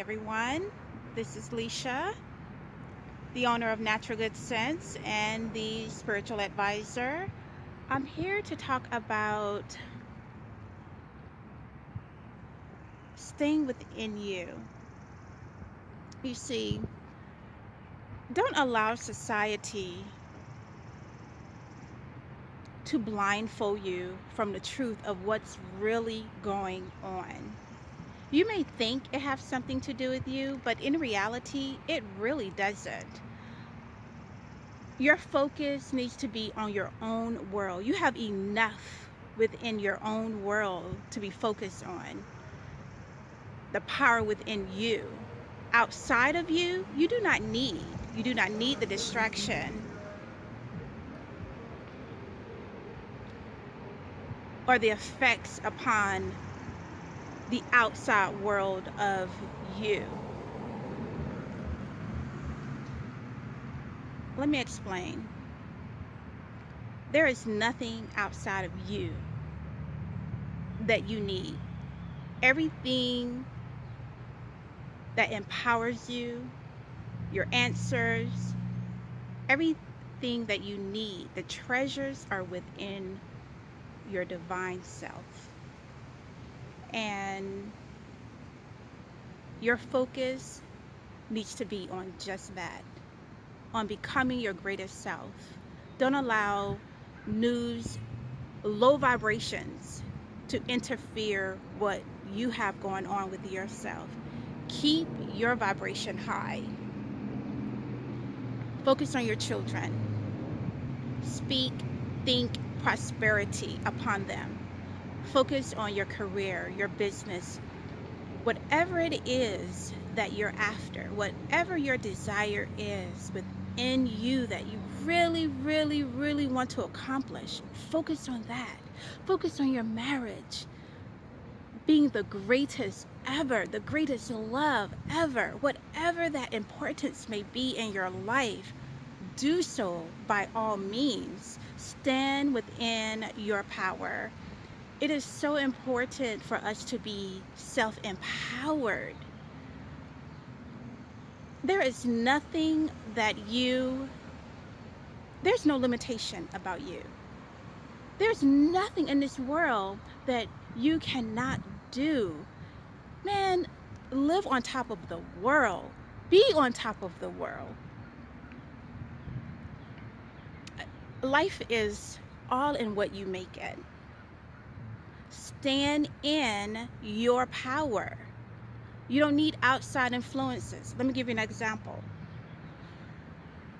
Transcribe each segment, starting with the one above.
everyone. This is Leisha, the owner of Natural Good Sense and the spiritual advisor. I'm here to talk about staying within you. You see, don't allow society to blindfold you from the truth of what's really going on you may think it has something to do with you, but in reality, it really doesn't. Your focus needs to be on your own world. You have enough within your own world to be focused on. The power within you. Outside of you, you do not need. You do not need the distraction or the effects upon the outside world of you. Let me explain. There is nothing outside of you that you need. Everything that empowers you, your answers, everything that you need, the treasures are within your divine self and your focus needs to be on just that on becoming your greatest self. Don't allow news low vibrations to interfere what you have going on with yourself. Keep your vibration high. Focus on your children. Speak think prosperity upon them Focus on your career, your business, whatever it is that you're after, whatever your desire is within you that you really, really, really want to accomplish. Focus on that. Focus on your marriage being the greatest ever, the greatest love ever, whatever that importance may be in your life, do so by all means. Stand within your power it is so important for us to be self-empowered. There is nothing that you, there's no limitation about you. There's nothing in this world that you cannot do. Man, live on top of the world. Be on top of the world. Life is all in what you make it stand in your power. You don't need outside influences. Let me give you an example.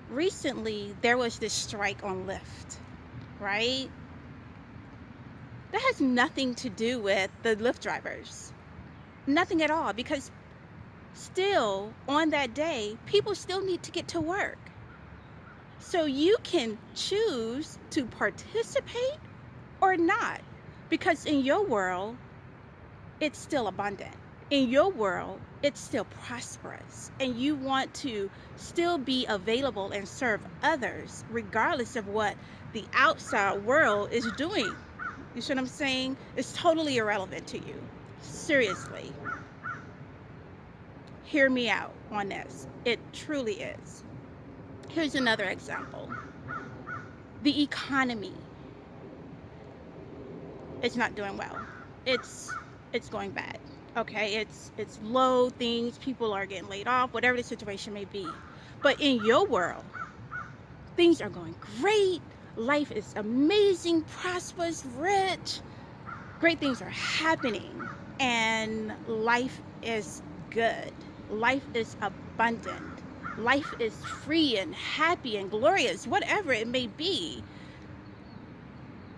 Recently, there was this strike on Lyft, right? That has nothing to do with the Lyft drivers. Nothing at all because still on that day, people still need to get to work. So you can choose to participate or not. Because in your world, it's still abundant. In your world, it's still prosperous. And you want to still be available and serve others, regardless of what the outside world is doing. You see what I'm saying? It's totally irrelevant to you. Seriously. Hear me out on this. It truly is. Here's another example. The economy it's not doing well. It's it's going bad. Okay, it's it's low things, people are getting laid off, whatever the situation may be. But in your world, things are going great. Life is amazing, prosperous, rich. Great things are happening and life is good. Life is abundant. Life is free and happy and glorious, whatever it may be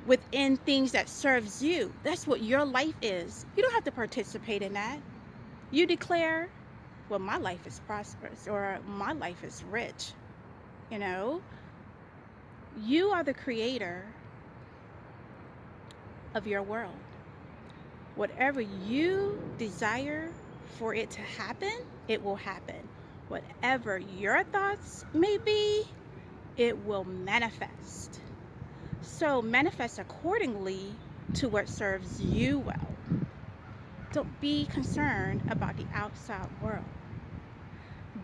within things that serves you. That's what your life is. You don't have to participate in that. You declare, well, my life is prosperous or my life is rich. You know, you are the creator of your world. Whatever you desire for it to happen, it will happen. Whatever your thoughts may be, it will manifest. So manifest accordingly to what serves you well. Don't be concerned about the outside world.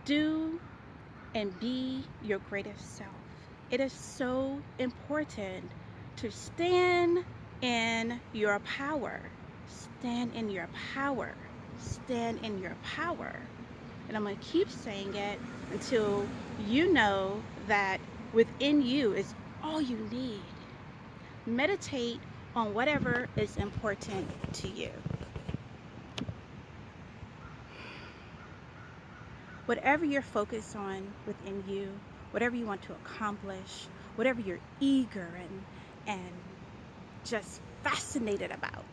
Do and be your greatest self. It is so important to stand in your power. Stand in your power. Stand in your power. And I'm going to keep saying it until you know that within you is all you need. Meditate on whatever is important to you. Whatever you're focused on within you, whatever you want to accomplish, whatever you're eager and, and just fascinated about,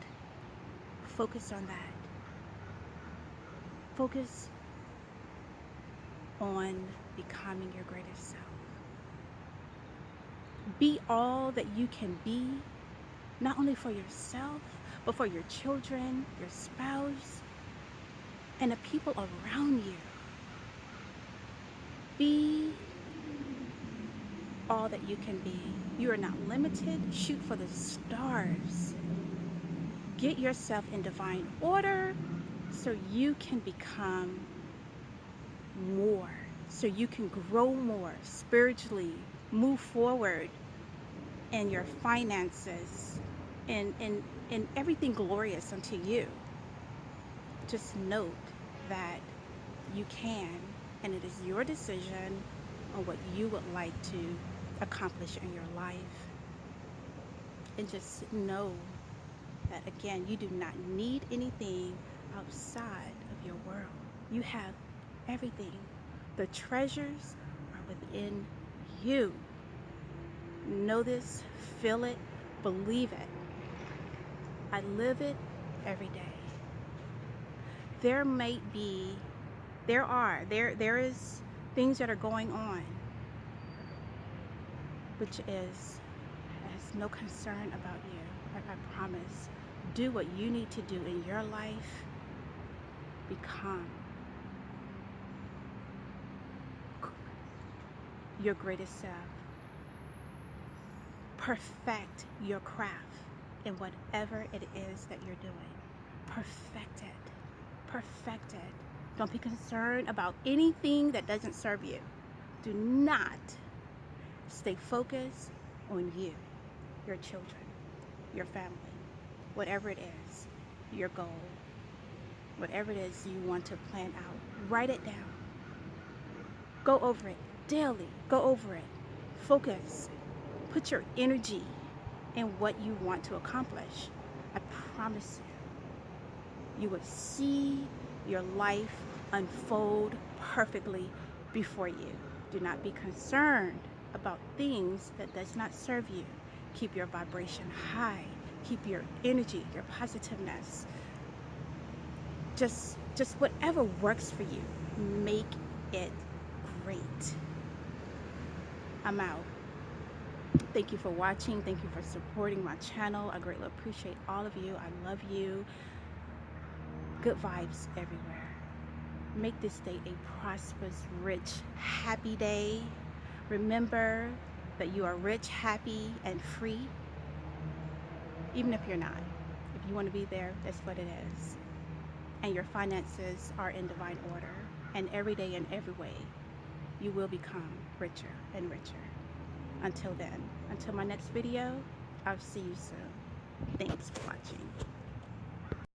focus on that. Focus on becoming your greatest self. Be all that you can be, not only for yourself, but for your children, your spouse, and the people around you. Be all that you can be. You are not limited. Shoot for the stars. Get yourself in divine order so you can become more, so you can grow more spiritually, move forward in your finances and, and, and everything glorious unto you. Just note that you can, and it is your decision on what you would like to accomplish in your life. And just know that again, you do not need anything outside of your world. You have everything. The treasures are within you. Know this, feel it, believe it. I live it every day. There might be, there are, there, there is things that are going on, which is, has no concern about you. I, I promise. Do what you need to do in your life. Become your greatest self. Perfect your craft in whatever it is that you're doing. Perfect it. Perfect it. Don't be concerned about anything that doesn't serve you. Do not stay focused on you, your children, your family, whatever it is, your goal, whatever it is you want to plan out. Write it down. Go over it daily. Go over it. Focus. Put your energy in what you want to accomplish. I promise you, you will see your life unfold perfectly before you. Do not be concerned about things that does not serve you. Keep your vibration high. Keep your energy, your positiveness. Just just whatever works for you. Make it great. I'm out. Thank you for watching. Thank you for supporting my channel. I greatly appreciate all of you. I love you. Good vibes everywhere. Make this day a prosperous, rich, happy day. Remember that you are rich, happy, and free. Even if you're not. If you want to be there, that's what it is. And your finances are in divine order. And every day in every way, you will become richer and richer. Until then, until my next video, I'll see you soon. Thanks for watching.